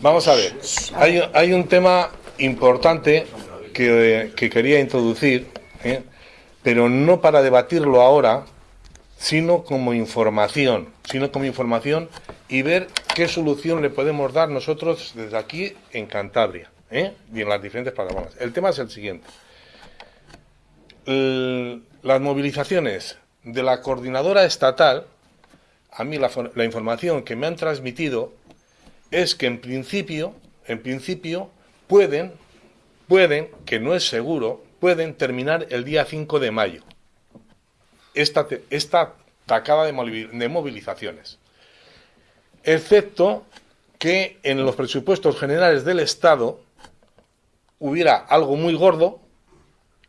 Vamos a ver, hay, hay un tema importante que, que quería introducir, ¿eh? pero no para debatirlo ahora, sino como información, sino como información y ver qué solución le podemos dar nosotros desde aquí en Cantabria ¿eh? y en las diferentes plataformas. El tema es el siguiente. las movilizaciones de la coordinadora estatal, a mí la, la, información que me han transmitido es que en principio, en principio, pueden, pueden, que no es seguro, pueden terminar el día 5 de mayo. Esta, esta tacada de movilizaciones. Excepto que en los presupuestos generales del Estado hubiera algo muy gordo,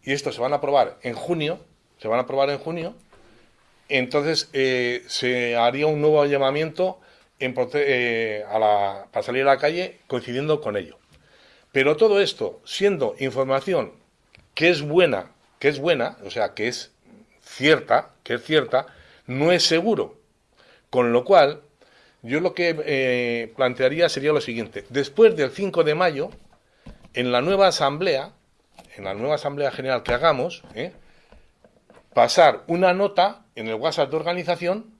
y esto se van a aprobar en junio, se van a aprobar en junio, entonces eh, se haría un nuevo llamamiento en, eh, a la, para salir a la calle coincidiendo con ello. Pero todo esto, siendo información que es buena, que es buena, o sea, que es cierta, que es cierta, no es seguro. Con lo cual, yo lo que eh, plantearía sería lo siguiente. Después del 5 de mayo, en la nueva asamblea, en la nueva asamblea general que hagamos, ¿eh? pasar una nota en el WhatsApp de organización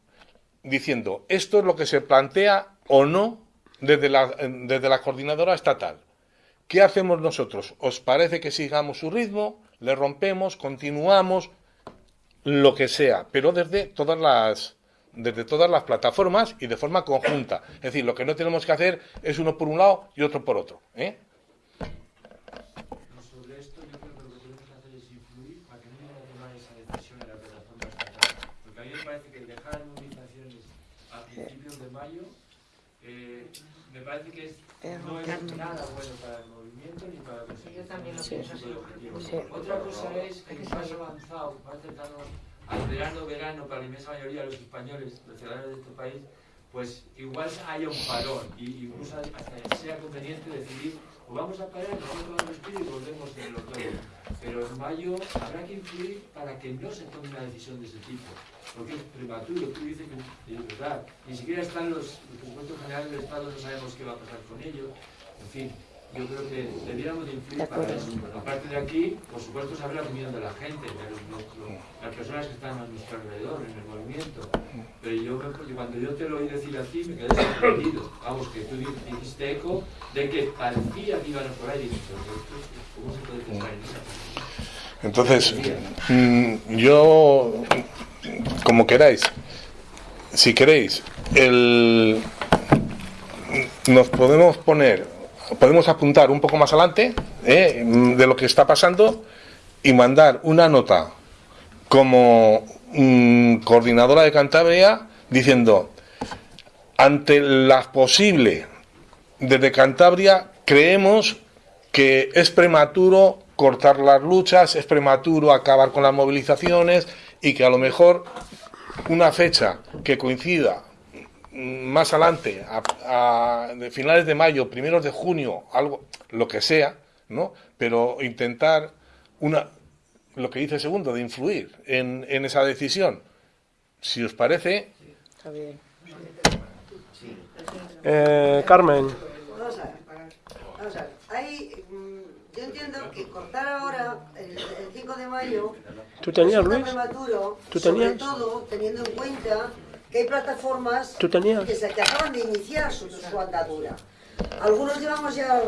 diciendo esto es lo que se plantea o no desde la, desde la coordinadora estatal. ¿Qué hacemos nosotros? ¿Os parece que sigamos su ritmo? ¿Le rompemos? ¿Continuamos? Lo que sea, pero desde todas las desde todas las plataformas y de forma conjunta. Es decir, lo que no tenemos que hacer es uno por un lado y otro por otro. parece que es, no es nada bueno para el movimiento ni para conseguir. Yo también lo pienso así. Otra cosa es que más avanzado, más cercano al verano, verano, para la inmensa mayoría de los españoles, los ciudadanos de este país, pues igual haya un parón y incluso hasta sea conveniente decidir o vamos a parar, nosotros vamos a y volvemos en el otoño. Pero en mayo habrá que influir para que no se tome una decisión de ese tipo porque es prematuro, tú dices que es verdad, ni siquiera están los, presupuestos generales del Estado, no sabemos qué va a pasar con ellos, en fin, yo creo que debiéramos de influir para eso. Aparte de aquí, por supuesto, saber la opinión de la gente, de las personas que están a nuestro alrededor, en el movimiento. Pero yo, cuando yo te lo oí decir a ti, me quedé sorprendido. Vamos, que tú dijiste eco de que parecía que iban a por ahí. ¿Cómo se puede pensar en esa Entonces, mm, yo como queráis. Si queréis, el, nos podemos poner, podemos apuntar un poco más adelante eh, de lo que está pasando y mandar una nota como coordinadora de Cantabria diciendo, ante la posible desde Cantabria, creemos que es prematuro cortar las luchas, es prematuro acabar con las movilizaciones y que a lo mejor una fecha que coincida más adelante, a, finales de mayo, primeros de junio, algo, lo que sea, ¿no? Pero intentar una, lo que dice el segundo, de influir en, en esa decisión. Si os parece. Está bien. Eh, Carmen. Vamos a ver. Vamos a ver. Hay, mm, yo entiendo que cortar ahora, el, el 5 de mayo, ¿Tú tenías, Luis? prematuro, ¿Tú tenías? sobre todo teniendo en cuenta que hay plataformas ¿Tú tenías? Que, se, acaban de iniciar su, su andadura. Algunos llevamos ya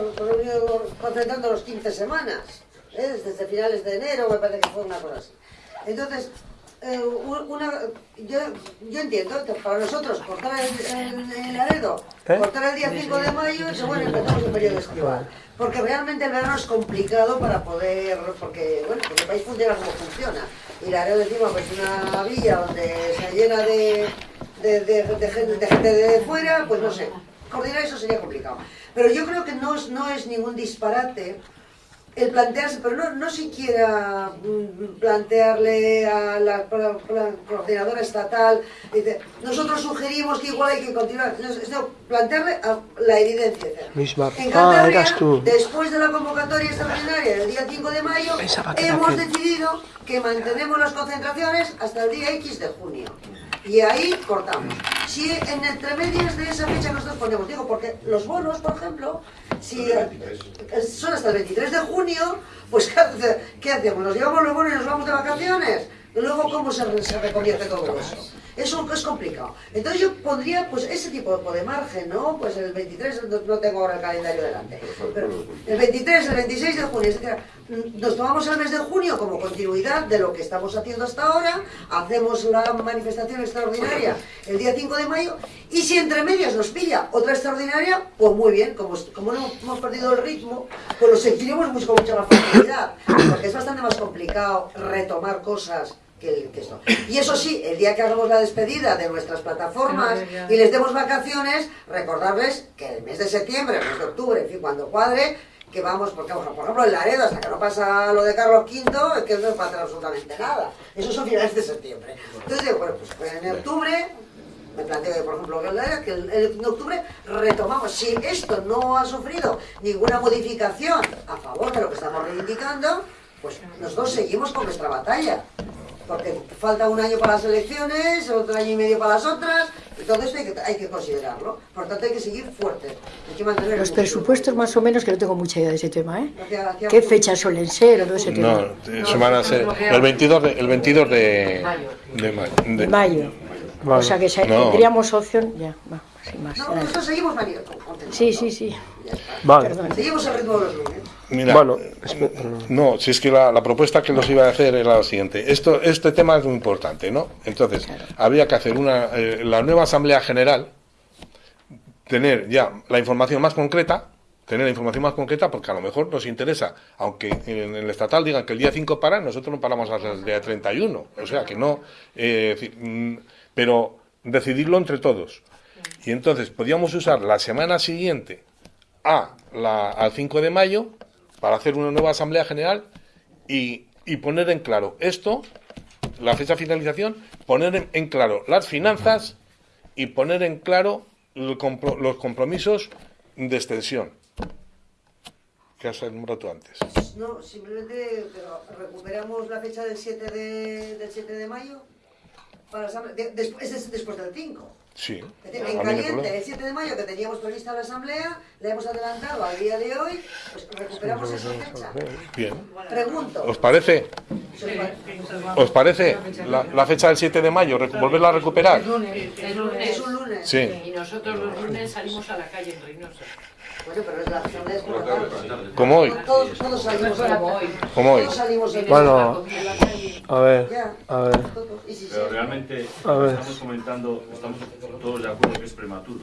concentrando los 15 semanas, ¿eh? desde finales de enero, me parece que fue una cosa así. Entonces, eh, una, yo, yo, entiendo para nosotros cortar el, el, el aredo, ¿Eh? cortar el día 5 de mayo, y bueno, empezamos el periodo estival. Porque realmente el verano es complicado para poder, porque, bueno, porque el país funciona como funciona. Y la Laredo encima pues una villa donde se llena de, de, de, de, gente, de gente de fuera, pues no sé, coordinar eso sería complicado. Pero yo creo que no es, no es ningún disparate el plantearse, pero no, no siquiera mm, plantearle a la, coordinadora estatal, dice, nosotros sugerimos que igual hay que continuar, no, plantearle a la evidencia. Misma. En Cantabria, ah, tú. después de la convocatoria extraordinaria del día 5 de mayo, hemos decidido que mantenemos las concentraciones hasta el día X de junio. Y ahí cortamos. Si en entre medias de esa fecha nosotros ponemos, digo, porque los bonos, por ejemplo, si eh, son hasta el 23 de junio, pues ¿qué, hace- qué hacemos? ¿Nos llevamos los bonos y nos vamos de vacaciones? Luego, ¿cómo se, se reconvierte todo eso? Eso es complicado. Entonces yo pondría pues ese tipo de margen, ¿no? Pues el 23, no, tengo ahora el calendario delante, pero el 23, el 26 de junio, etc. Nos tomamos el mes de junio como continuidad de lo que estamos haciendo hasta ahora, hacemos la manifestación extraordinaria el día 5 de mayo, y si entre medias nos pilla otra extraordinaria, pues muy bien, como, como no hemos perdido el ritmo, pues lo seguiremos con mucha más facilidad, porque es bastante más complicado retomar cosas que, que esto. Y eso sí, el día que hagamos la despedida de nuestras plataformas y les demos vacaciones, recordarles que el mes de septiembre, el mes de octubre, en fin, cuando cuadre, que vamos, porque por ejemplo en Laredo, hasta que no pasa lo de Carlos V, es que no pasa absolutamente nada. Eso son finales de septiembre. Entonces digo, bueno, pues en octubre, me planteo que, por ejemplo, que en octubre retomamos. Si esto no ha sufrido ninguna modificación a favor de lo que estamos reivindicando, pues nosotros seguimos con nuestra batalla. Porque falta un año para las elecciones, otro año y medio para las otras, y todo esto hay que, hay que considerarlo. Por tanto, hay que seguir fuertes. Hay que mantener Los presupuestos más o menos, que no tengo mucha idea de ese tema, ¿eh? Hacia- hacia- ¿Qué fechas suelen ser o todo ese tema? No, eso van a ser el 22 de, el 22 de, de mayo. de- De mayo. Vale. O sea que se- No. tendríamos opción... Ya, va, sin más. No, nosotros seguimos contentos, Sí, sí, sí. Vale. Perdón. Seguimos el ritmo de los lunes. Mira, Bueno, eh, no, si es que la, la propuesta que los iba a hacer era la siguiente. Esto, este tema es muy importante, ¿no? Entonces, habría que hacer una, eh, la nueva Asamblea General, tener ya la información más concreta, tener la información más concreta, porque a lo mejor nos interesa, aunque en el estatal digan que el día 5 para, nosotros no paramos hasta el día 31. O sea, que no. eh, mm, pero decidirlo entre todos. Y entonces podríamos usar la semana siguiente a la, al 5 de mayo para hacer una nueva asamblea general y, y poner en claro esto, la fecha de finalización, poner en, claro las finanzas y poner en claro compro- los compromisos de extensión que has nombrado antes. No, simplemente pero recuperamos la fecha del 7 de, del 7 de mayo para de- después, es después del 5. Sí. Es decir, a En caliente, el 7 de mayo que teníamos prevista la asamblea, la hemos adelantado al día de hoy, pues recuperamos esa fecha. Bien. Pregunto. ¿Os parece? ¿Os parece la, la fecha del 7 de mayo? ¿Volverla a recuperar? Lunes. Es un lunes. Sí. Y nosotros los lunes salimos a la calle en Reynosa. Bueno, pero es la es. Como hoy. Todos, todos salimos Como hoy. Como hoy. Todos salimos en Bueno, la a ver, a ver. Pero realmente A ver. estamos comentando, estamos todos de acuerdo que es prematuro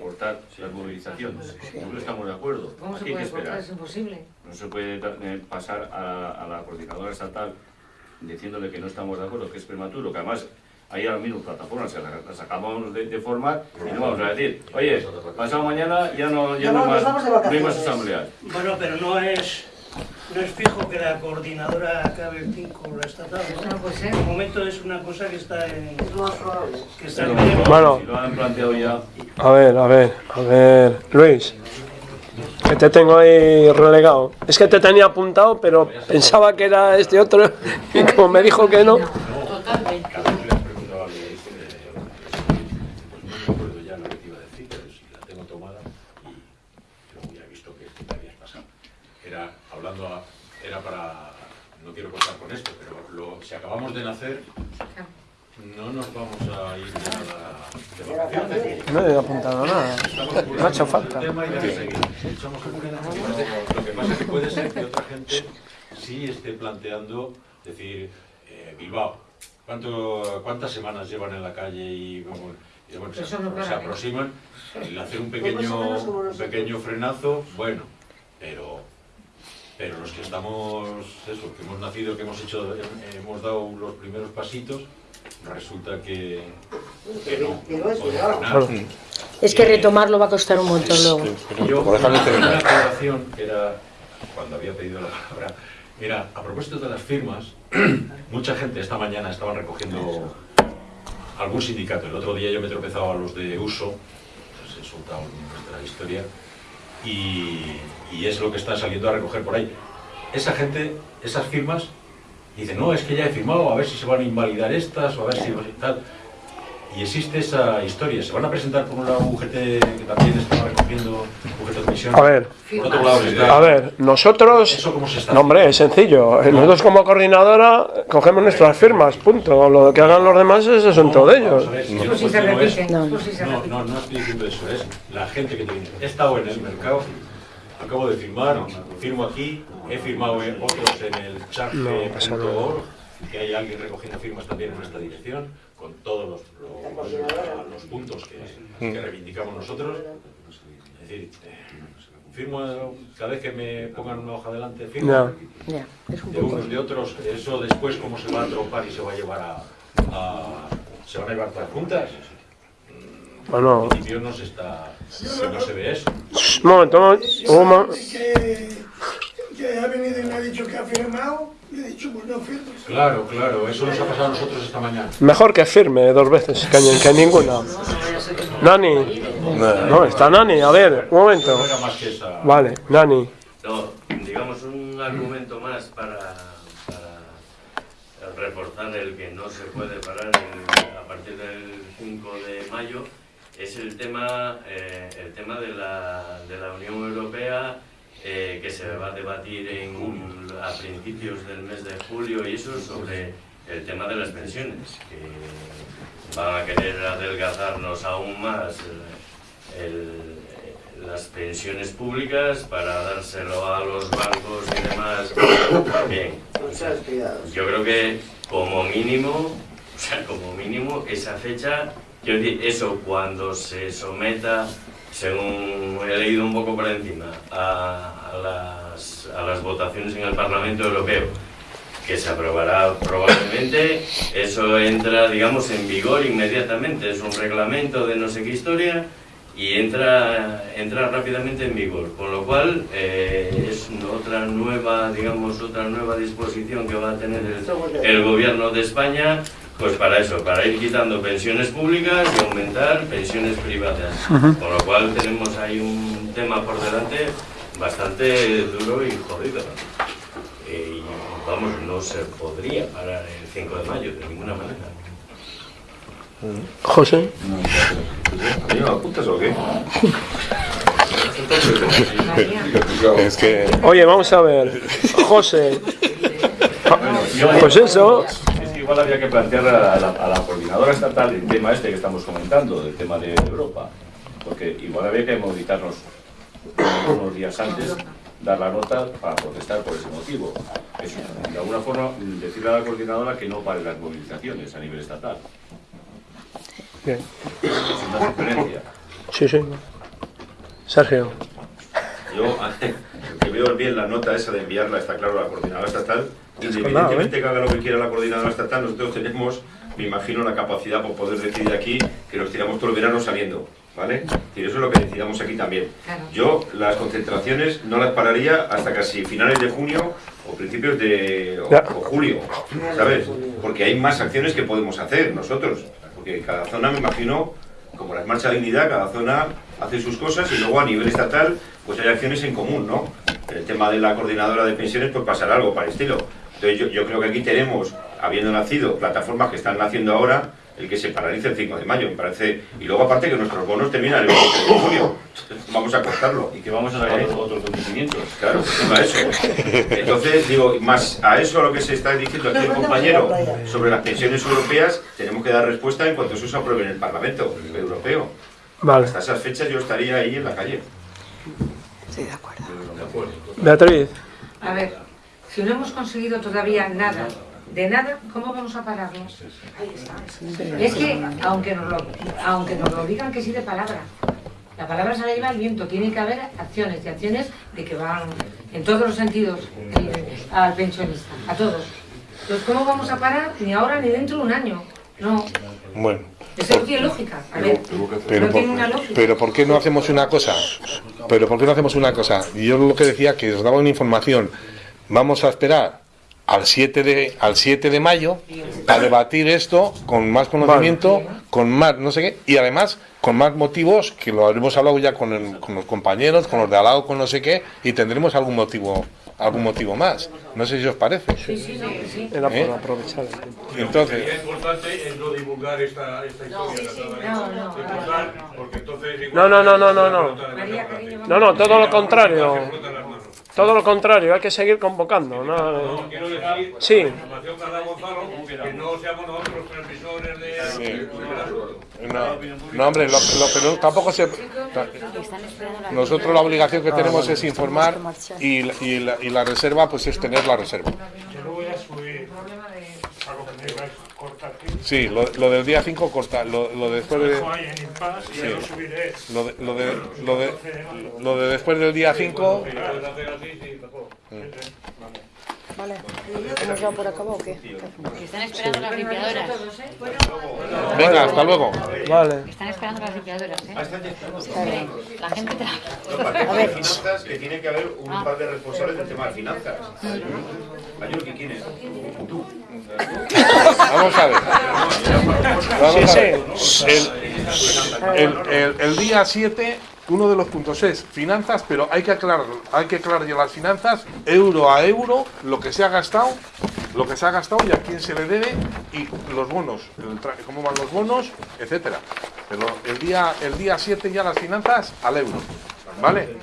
cortar las movilizaciones. Nosotros estamos de acuerdo. ¿Cómo se Aquí hay que puede esperar. Es imposible. No se puede eh, pasar a, a la coordinadora estatal diciéndole que no estamos de acuerdo, que es prematuro, que además hay ahora mismo plataformas que las las acabamos de, de formar y no vamos a decir, oye, pasado mañana ya no, ya No, no, más, no hay más. Bueno, pero no es, no es fijo que la coordinadora acabe el 5 la estatal. ¿no? no puede ser. De momento es una cosa que está en... Que está en Bueno. si lo han planteado ya, A ver, a ver, a ver. Luis, que te tengo ahí relegado. Es que te tenía apuntado, pero pensaba que era este otro. Y como me dijo que no. Totalmente. Eh, pues no me acuerdo ya lo que te iba a decir, pero si la tengo tomada y ya he visto que te habías pasado. Era hablando, a- era para, no quiero contar con esto, pero lo- si acabamos de nacer, no nos vamos a ir de vacaciones. No he apuntado nada. No ha hecho falta. el tema y poco. Lo que pasa es que puede ser que otra gente sí esté planteando decir eh, Bilbao. ¿Cuánto, ¿Cuántas semanas llevan en la calle y, bueno, y, bueno, se, no se ¿eh? aproximan? El hacer un Pues pequeño, un pequeño frenazo, bueno, pero pero los que estamos, eso, que hemos nacido, que hemos hecho, hemos dado los primeros pasitos, resulta que, que no. Es. Claro. Que retomarlo va a costar un montón luego. Yo, una aclaración que era, cuando había pedido la palabra, era, a propósito de las firmas, mucha gente esta mañana estaban recogiendo algún sindicato. El otro día yo me he tropezado a los de uso, he soltado de la historia, y, y es lo que está saliendo a recoger por ahí. Esa gente, esas firmas, dice, no, es que ya he firmado, a ver si se van a invalidar estas, o a ver si tal. Y existe esa historia. Se van a presentar por un lado UGT que también está recogiendo UGT Comisión. A ver, Por otro lado está- a ver, nosotros... ¿Eso cómo se está No, hombre, es sencillo. Nosotros como coordinadora cogemos nuestras firmas, punto. Lo que hagan los demás es asunto de ellos. Ver, si no pues si se No, no, no estoy diciendo eso, es la gente que te viene. He estado en el mercado, acabo de firmar, firmo aquí, he firmado en otros en el charge.org, que hay alguien recogiendo firmas también en nuestra dirección, con todos los, los- los puntos que, que reivindicamos nosotros. Es decir, eh, firmo cada vez que me pongan una hoja delante, firmo Ya. Ya, es un de unos de otros, eso después cómo se va a tropar y se va a llevar a, a- se van a llevar todas juntas. Bueno, En principio no se está, no se ve eso. un momento, un momento, Que, que ha venido y me ha dicho que ha firmado, pues no firmes. Claro, claro, eso nos ha pasado a nosotros esta mañana. Mejor que firme dos veces que, que ninguna. Nani. No, está Nani. A ver, un momento. Vale, Nani. No, digamos un argumento más para, para reforzar el que no se puede parar en- a partir del 5 de mayo es el tema, eh, el tema de, la, de la Unión Europea eh, que se va a debatir en, a principios del mes de julio y eso sobre el tema de las pensiones, que van a querer adelgazarnos aún más el- el- las pensiones públicas para dárselo a los bancos y demás. Bien, o sea, yo creo que como mínimo, o sea, como mínimo esa fecha, quiero decir, eso cuando se someta, según he leído un poco por encima, a, las, a las votaciones en el Parlamento Europeo, que se aprobará probablemente, eso entra, digamos, en vigor inmediatamente, es un reglamento de no sé qué historia y entra, entra rápidamente en vigor, con lo cual eh, es otra nueva, digamos, otra nueva disposición que va a tener el gobierno de España, pues para eso, para ir quitando pensiones públicas y aumentar pensiones privadas, con lo cual tenemos ahí un tema por delante bastante duro y jodido. Eh, y vamos, no se podría parar el 5 de mayo de ninguna manera. José. ¿A mí me apuntas o qué? Es que. Oye, vamos a ver. José. Pues eso. Igual había que plantear a la, a la coordinadora estatal el tema este que estamos comentando, del tema de Europa. Porque igual había que movilizarnos unos días antes, dar la nota para protestar por ese motivo. De alguna forma, decirle a la coordinadora que no pare las movilizaciones a nivel estatal. Bien. Es una sugerencia. Sí, sí. Sergio. Yo, que veo bien la nota esa de enviarla, está claro, a la coordinadora estatal. Independientemente que haga lo que quiera la coordinadora estatal, nosotros tenemos, me imagino, la capacidad por poder decidir aquí que nos tiramos todo el verano saliendo. ¿Vale? Y eso es lo que decidamos aquí también. Claro. Yo las concentraciones no las pararía hasta casi finales de junio o principios de o, Ya. o julio, ¿sabes? Porque hay más acciones que podemos hacer nosotros. Porque cada zona, me imagino, como las marchas de dignidad, cada zona hace sus cosas y luego a nivel estatal pues hay acciones en común, ¿no? El tema de la coordinadora de pensiones pues pasará algo para el estilo. Entonces yo, yo creo que aquí tenemos, habiendo nacido, plataformas que están naciendo ahora, el que se paralice el 5 de mayo, me parece. Y luego aparte que nuestros bonos terminan el 23 de junio. Vamos a cortarlo. Y que vamos a sacar otros acontecimientos. Claro, encima de eso. Entonces, digo, más a eso a lo que se está diciendo aquí el compañero sobre las pensiones europeas, tenemos que dar respuesta en cuanto eso se apruebe en el Parlamento Europeo. Vale. Hasta esas fechas yo estaría ahí en la calle. Estoy de acuerdo. Beatriz. A ver, si no hemos conseguido todavía nada, de nada, ¿cómo vamos a pararlo? Es que, aunque nos, lo, aunque nos lo digan que sí de palabra, la palabra se la lleva el viento, tiene que haber acciones, y acciones de que van en todos los sentidos eh, al pensionista, a todos. Entonces, ¿cómo vamos a parar? Ni ahora ni dentro de un año. No, Bueno. eso no tiene lógica. A ver, Pero no por, tiene una lógica. pero ¿por qué no hacemos una cosa? Pero ¿por qué no hacemos una cosa? Yo lo que decía que os daba una información. Vamos a esperar al 7 de, al 7 de mayo para debatir esto con más conocimiento, con más no sé qué, y además con más motivos, que lo habremos hablado ya con, el- con los compañeros, con los de al lado, con no sé qué, y tendremos algún motivo algún motivo más. No sé si os parece. Era por ¿Eh? aprovechar el tiempo. Entonces, Lo importante es no divulgar esta, esta historia. No, no, Divulgar, porque entonces No, no, no, no, no, no. Todo lo contrario. Todo lo contrario, hay que seguir convocando. No, No, quiero decir, Sí. la información que ha dado Gonzalo, que no seamos nosotros los transmisores de, del asunto. no, no, hombre, lo, lo que no- tampoco se... Nosotros la obligación que tenemos es informar y, la- y la, y la reserva pues es tener la reserva. Yo lo voy a subir a lo que me ibas a cortar aquí. Sí, lo, lo del día 5 corta, lo, lo de después de... Dejo ahí en impasse y ya lo. Lo de, lo de, lo de, lo de después del día 5... Si puedes hacer así, sí, mejor. Vale. ¿Hemos dado por acabado o qué? Están esperando las limpiadoras. Venga, hasta luego. Vale. Están esperando las limpiadoras, ¿eh? La gente para A ver. finanzas, que tiene que haber un Ah. par de responsables del tema de finanzas. Mayor, ¿qué quieres? Tú. Vamos a ver. Vamos a ver. El, el- el- el día 7, uno de los puntos es finanzas, pero hay que aclarar, hay que aclarar ya las finanzas, euro a euro, lo que se ha gastado, lo que se ha gastado y a quién se le debe, y los bonos, cómo van los bonos, etcétera. Pero el día, el día 7 ya las finanzas al euro. ¿Vale?